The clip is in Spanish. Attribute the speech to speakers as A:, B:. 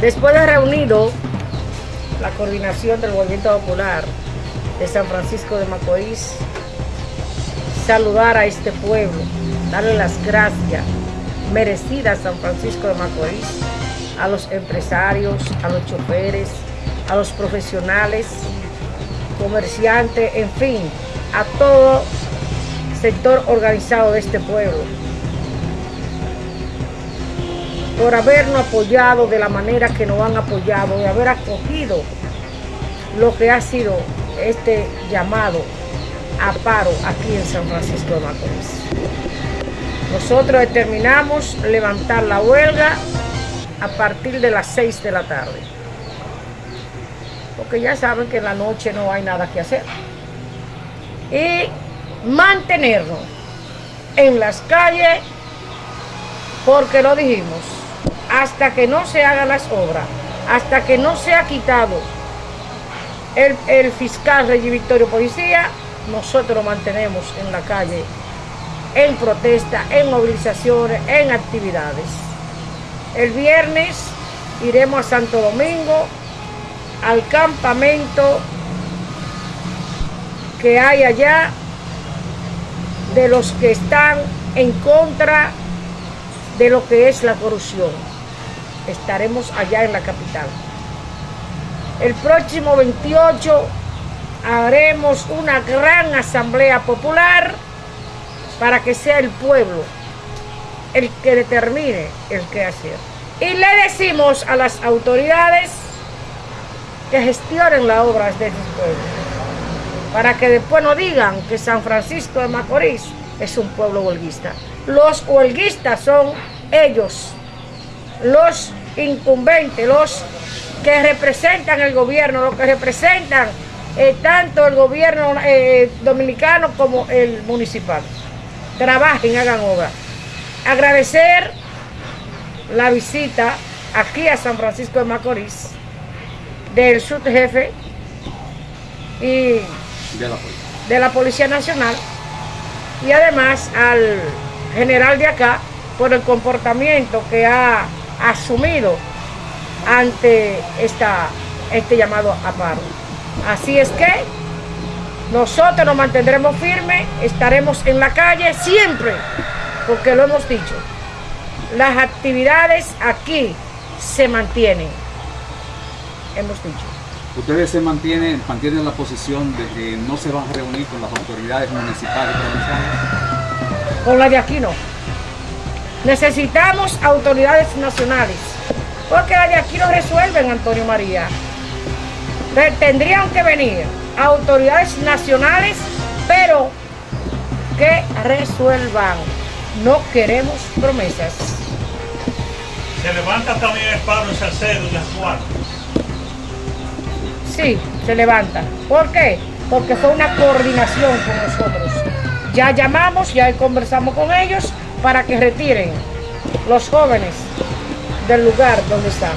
A: Después de reunido la coordinación del movimiento popular de San Francisco de Macorís, saludar a este pueblo, darle las gracias merecidas a San Francisco de Macorís, a los empresarios, a los choferes, a los profesionales, comerciantes, en fin, a todo sector organizado de este pueblo por habernos apoyado de la manera que nos han apoyado, de haber acogido lo que ha sido este llamado a paro aquí en San Francisco de Macorís. Nosotros determinamos levantar la huelga a partir de las 6 de la tarde. Porque ya saben que en la noche no hay nada que hacer. Y mantenernos en las calles porque lo dijimos, hasta que no se hagan las obras, hasta que no se ha quitado el, el fiscal Rey Victorio Policía, nosotros lo mantenemos en la calle, en protesta, en movilizaciones, en actividades. El viernes iremos a Santo Domingo, al campamento que hay allá de los que están en contra de lo que es la corrupción. Estaremos allá en la capital. El próximo 28 haremos una gran asamblea popular para que sea el pueblo el que determine el qué hacer. Y le decimos a las autoridades que gestionen las obras de este pueblo, para que después no digan que San Francisco de Macorís es un pueblo huelguista. Los huelguistas son ellos, los incumbentes, los que representan el gobierno, los que representan eh, tanto el gobierno eh, dominicano como el municipal. Trabajen, hagan obra. Agradecer la visita aquí a San Francisco de Macorís del subjefe y
B: de la,
A: de la Policía Nacional y además al general de acá por el comportamiento que ha asumido ante esta, este llamado a paro. Así es que nosotros nos mantendremos firmes, estaremos en la calle siempre, porque lo hemos dicho. Las actividades aquí se mantienen, hemos dicho.
B: Ustedes se mantienen, mantienen la posición de que no se van a reunir con las autoridades municipales y provinciales.
A: Con la de aquí no. Necesitamos autoridades nacionales, porque la de aquí no resuelven, Antonio María. Tendrían que venir autoridades nacionales, pero que resuelvan. No queremos promesas.
C: Se levanta también el paro en Salcedo y las cuatro.
A: Sí, se levanta. ¿Por qué? Porque fue una coordinación con nosotros. Ya llamamos, ya conversamos con ellos para que retiren los jóvenes del lugar donde están.